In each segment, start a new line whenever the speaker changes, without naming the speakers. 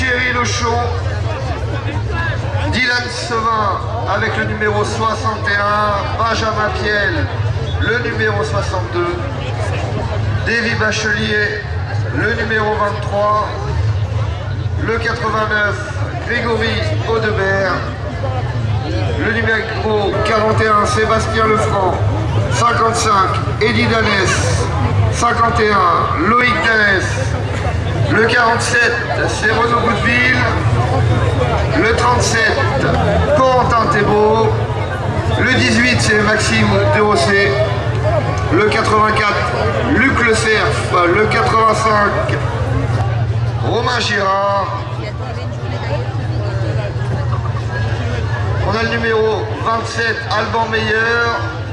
Thierry Lochon, Dylan Sevin avec le numéro 61, Benjamin Piel, le numéro 62, Davy Bachelier, le numéro 23, le 89, Grégory Audebert, le numéro 41, Sébastien Lefranc, 55, Eddie Danès, 51, Loïc Danès, le 47, c'est Renaud Boudeville, le 37, Corentin Thébault, le 18, c'est Maxime Derossé, le 84, Luc Le Cerf, le 85, Romain Girard, on a le numéro 27, Alban Meyer,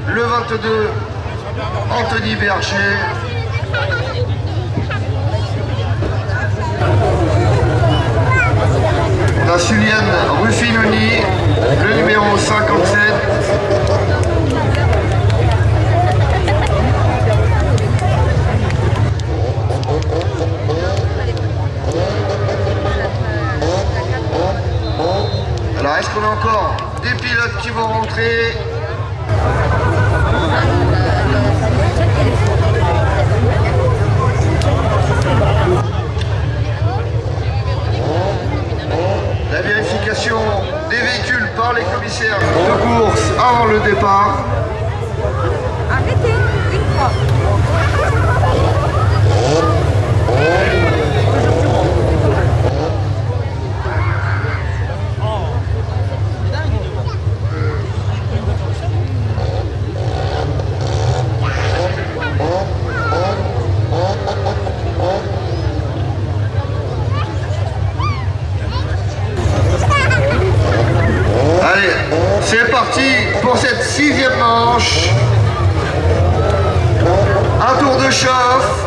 le 22, Anthony Berger, on a Suliane Ruffinoni, le numéro 57, Alors, est-ce qu'on a encore des pilotes qui vont rentrer La vérification des véhicules par les commissaires de course avant le départ.
Arrêtez, une fois.
Allez, c'est parti pour cette sixième manche. Un tour de chauffe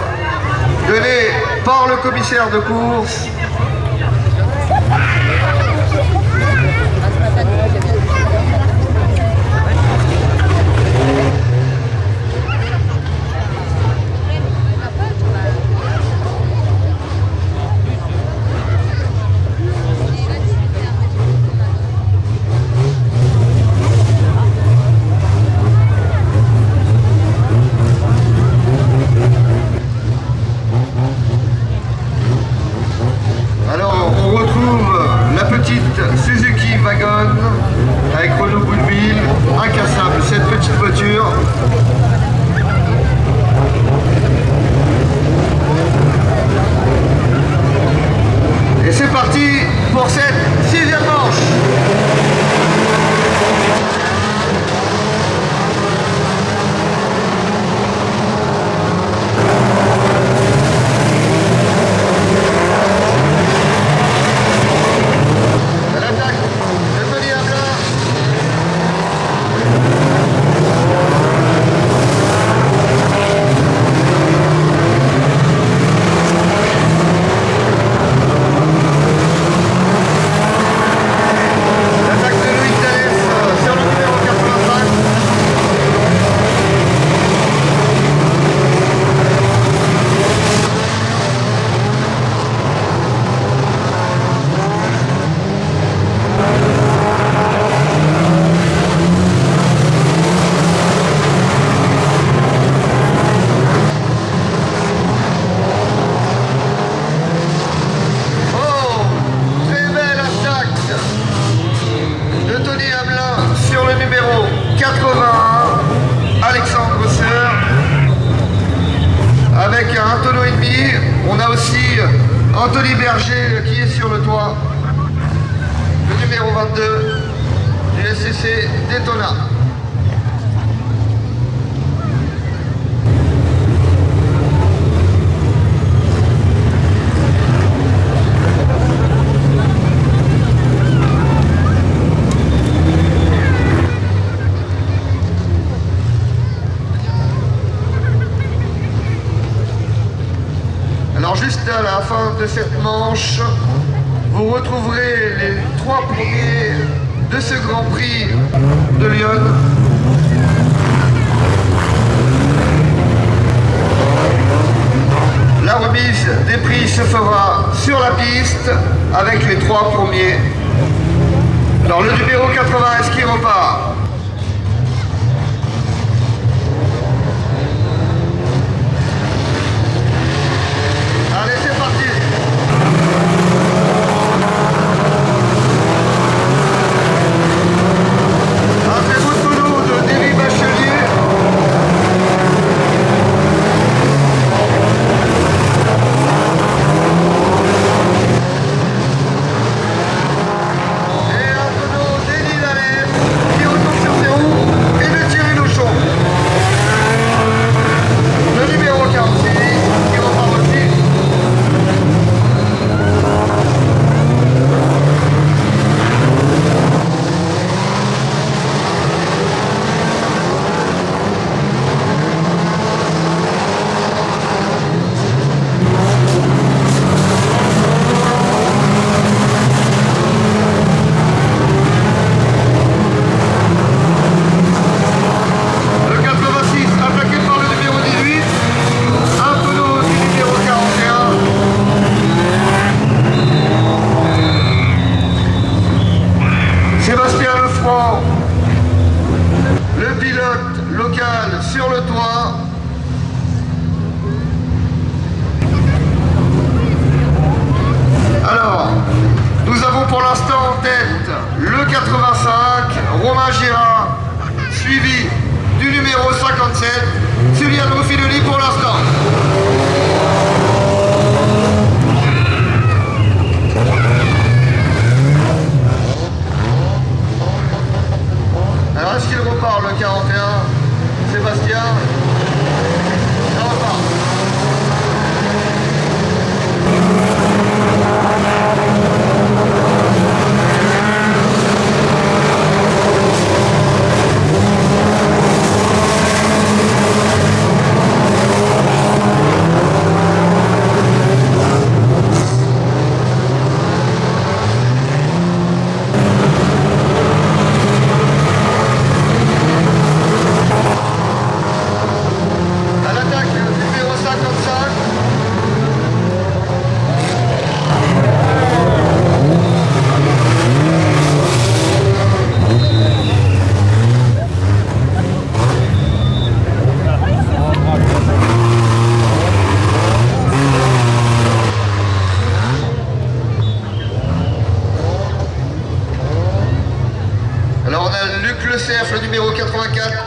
donné par le commissaire de course. Alors, on retrouve la petite Suzuki Wagon avec Renault Boudeville, incassable, cette petite voiture. Et c'est parti pour cette sixième manche. L'attaque de Tony Hamelin. L'attaque de Louis Thalès euh, sur le numéro 85. Oh, très belle attaque de Tony Hamelin sur le numéro 81, Alexandre Seur. Avec un tonneau et demi, on a aussi Anthony Berger qui est sur le toit. Le numéro 22 du SCC Daytona. vous retrouverez les trois premiers de ce Grand Prix de Lyon. La remise des prix se fera sur la piste avec les trois premiers. Alors le numéro 80, est-ce qu'il repart? sur le toit.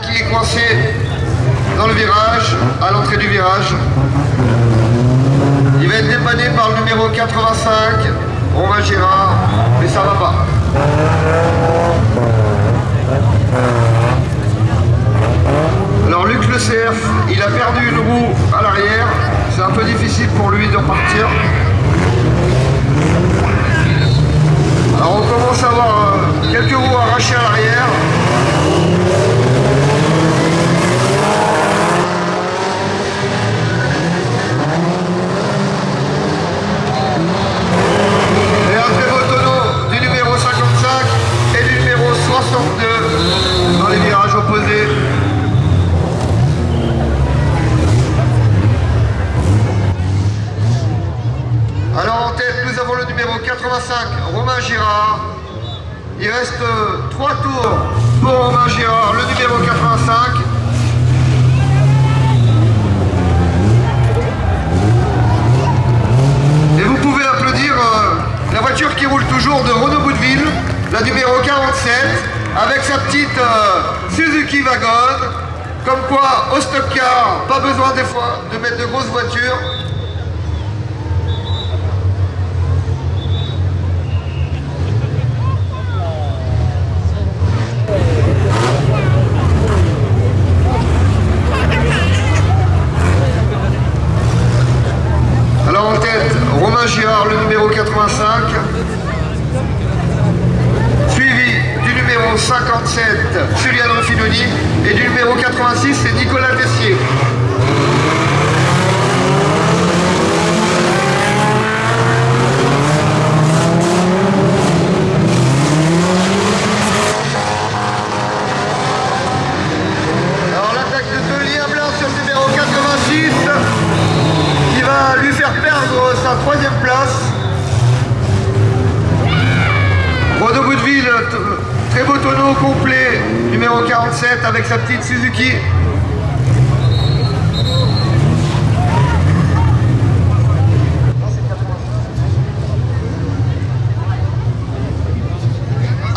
qui est coincé dans le virage, à l'entrée du virage. Il va être dépanné par le numéro 85, Romain Gérard, mais ça va pas. Alors Luc Le CF, il a perdu une roue à l'arrière, c'est un peu difficile pour lui de repartir. la numéro 47, avec sa petite euh, Suzuki Wagon. Comme quoi, au stock car, pas besoin des fois de mettre de grosses voitures,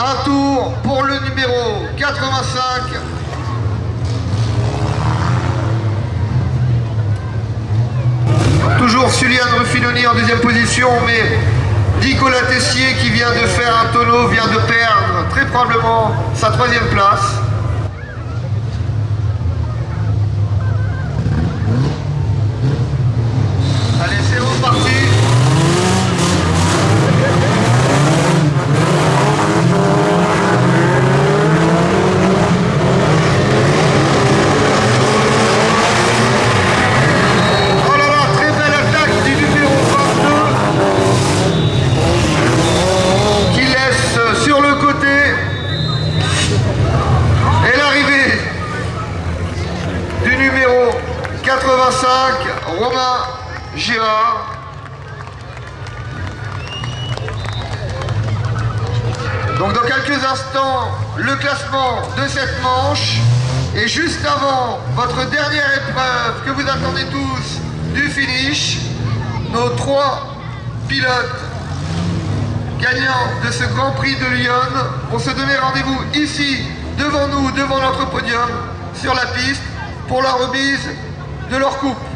Un tour pour le numéro 85. Toujours Suliane Ruffinoni en deuxième position, mais Nicolas Tessier qui vient de faire un tonneau vient de perdre très probablement sa troisième place. Allez, c'est reparti. Oh là là, très belle attaque du numéro 22 qui laisse sur le côté et l'arrivée du numéro 85 Romain Girard. Donc dans quelques instants, le classement de cette manche. Et juste avant votre dernière épreuve que vous attendez tous du finish, nos trois pilotes gagnants de ce Grand Prix de Lyon vont se donner rendez-vous ici, devant nous, devant notre podium, sur la piste, pour la remise de leur coupe.